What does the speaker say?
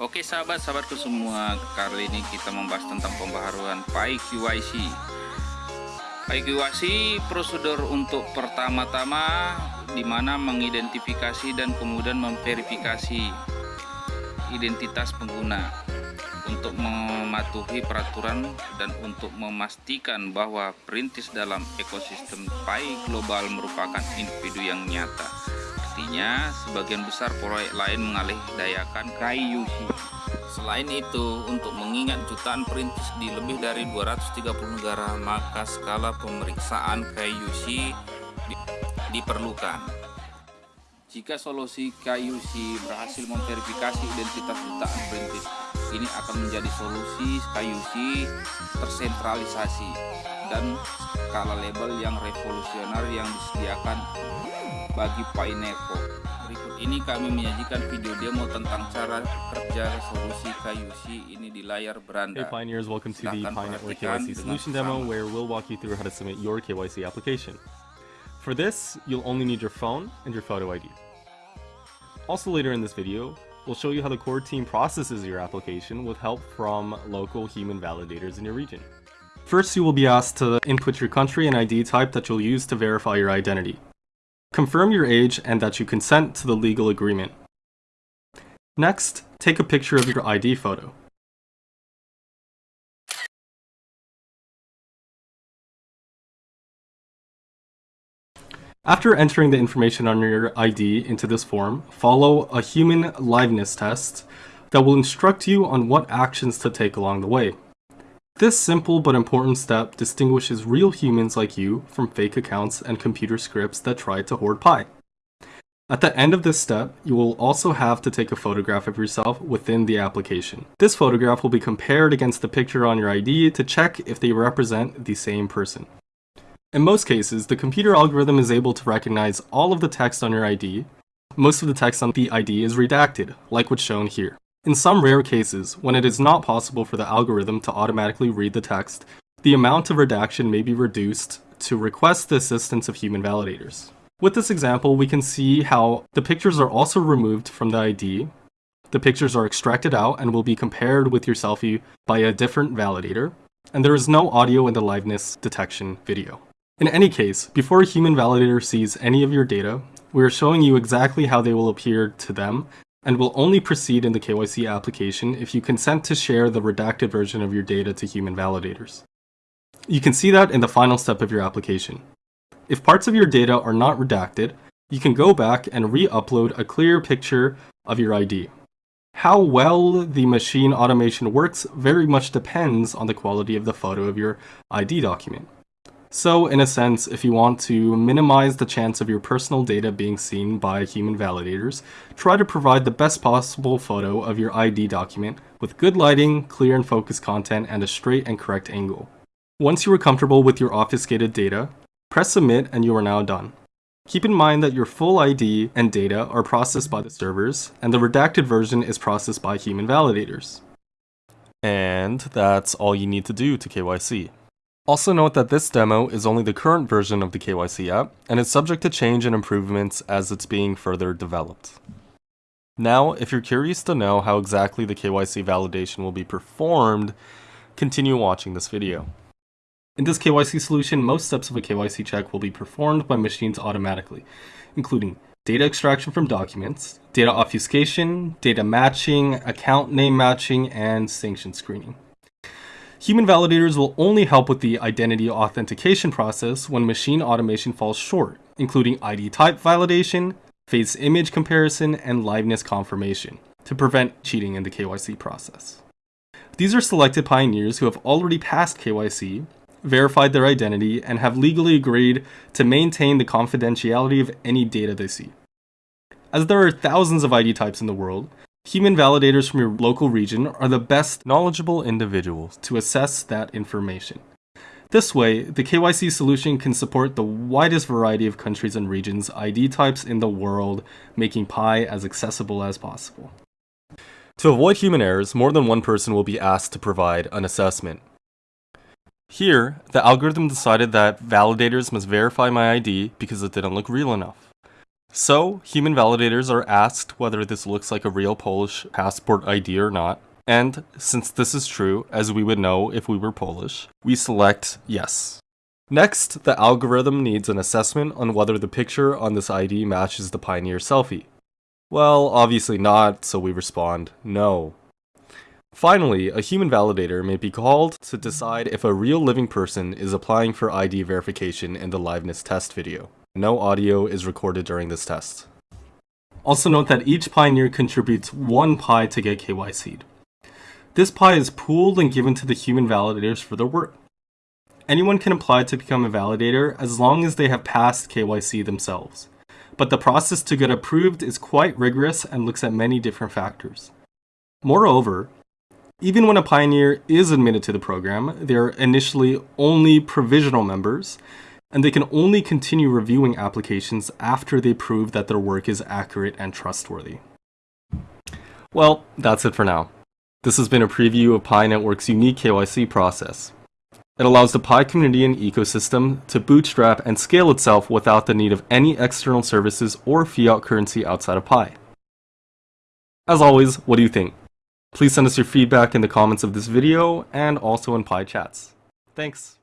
Oke sahabat-sahabatku semua, kali ini kita membahas tentang pembaharuan PAI QYC. PAI QYC prosedur untuk pertama-tama di mana mengidentifikasi dan kemudian memverifikasi identitas pengguna untuk mematuhi peraturan dan untuk memastikan bahwa perintis dalam ekosistem PAI global merupakan individu yang nyata Artinya, sebagian besar proyek lain mengalih dayakan KIUC. Selain itu, untuk mengingat jutaan perintis di lebih dari 230 negara, maka skala pemeriksaan di diperlukan. Jika solusi KIUC berhasil memverifikasi identitas jutaan perintis, ini akan menjadi solusi KIUC tersentralisasi dan skala label yang revolusioner yang disediakan bagi Paineco. Berikut ini kami menyajikan video demo tentang cara kerja solusi KYC ini di layar beranda. Hey Pioneers, welcome to the Pi Network KYC solution demo where we'll walk you through how to submit your KYC application. For this, you'll only need your phone and your photo ID. Also later in this video, we'll show you how the core team processes your application with help from local human validators in your region. First, you will be asked to input your country and ID type that you'll use to verify your identity. Confirm your age and that you consent to the legal agreement. Next, take a picture of your ID photo. After entering the information on your ID into this form, follow a human liveness test that will instruct you on what actions to take along the way. This simple but important step distinguishes real humans like you from fake accounts and computer scripts that try to hoard Pi. At the end of this step, you will also have to take a photograph of yourself within the application. This photograph will be compared against the picture on your ID to check if they represent the same person. In most cases, the computer algorithm is able to recognize all of the text on your ID. Most of the text on the ID is redacted, like what's shown here. In some rare cases, when it is not possible for the algorithm to automatically read the text, the amount of redaction may be reduced to request the assistance of human validators. With this example, we can see how the pictures are also removed from the ID, the pictures are extracted out and will be compared with your selfie by a different validator, and there is no audio in the liveness detection video. In any case, before a human validator sees any of your data, we are showing you exactly how they will appear to them and will only proceed in the KYC application if you consent to share the redacted version of your data to human validators. You can see that in the final step of your application. If parts of your data are not redacted, you can go back and re-upload a clear picture of your ID. How well the machine automation works very much depends on the quality of the photo of your ID document. So, in a sense, if you want to minimize the chance of your personal data being seen by human validators, try to provide the best possible photo of your ID document with good lighting, clear and focused content, and a straight and correct angle. Once you are comfortable with your obfuscated data, press submit and you are now done. Keep in mind that your full ID and data are processed by the servers, and the redacted version is processed by human validators. And that's all you need to do to KYC. Also note that this demo is only the current version of the KYC app, and is subject to change and improvements as it's being further developed. Now, if you're curious to know how exactly the KYC validation will be performed, continue watching this video. In this KYC solution, most steps of a KYC check will be performed by machines automatically, including data extraction from documents, data obfuscation, data matching, account name matching, and sanction screening. Human validators will only help with the identity authentication process when machine automation falls short, including ID type validation, face image comparison, and liveness confirmation, to prevent cheating in the KYC process. These are selected pioneers who have already passed KYC, verified their identity, and have legally agreed to maintain the confidentiality of any data they see. As there are thousands of ID types in the world, Human validators from your local region are the best knowledgeable individuals to assess that information. This way, the KYC solution can support the widest variety of countries and regions ID types in the world, making Pi as accessible as possible. To avoid human errors, more than one person will be asked to provide an assessment. Here, the algorithm decided that validators must verify my ID because it didn't look real enough. So, human validators are asked whether this looks like a real Polish passport ID or not, and since this is true, as we would know if we were Polish, we select yes. Next, the algorithm needs an assessment on whether the picture on this ID matches the Pioneer selfie. Well, obviously not, so we respond no. Finally, a human validator may be called to decide if a real living person is applying for ID verification in the liveness test video. No audio is recorded during this test. Also note that each Pioneer contributes one Pi to get KYC'd. This Pi is pooled and given to the human validators for their work. Anyone can apply to become a validator as long as they have passed KYC themselves. But the process to get approved is quite rigorous and looks at many different factors. Moreover, even when a pioneer is admitted to the program, they are initially only provisional members, and they can only continue reviewing applications after they prove that their work is accurate and trustworthy. Well, that's it for now. This has been a preview of Pi Network's unique KYC process. It allows the Pi community and ecosystem to bootstrap and scale itself without the need of any external services or fiat currency outside of Pi. As always, what do you think? Please send us your feedback in the comments of this video and also in Pi chats. Thanks!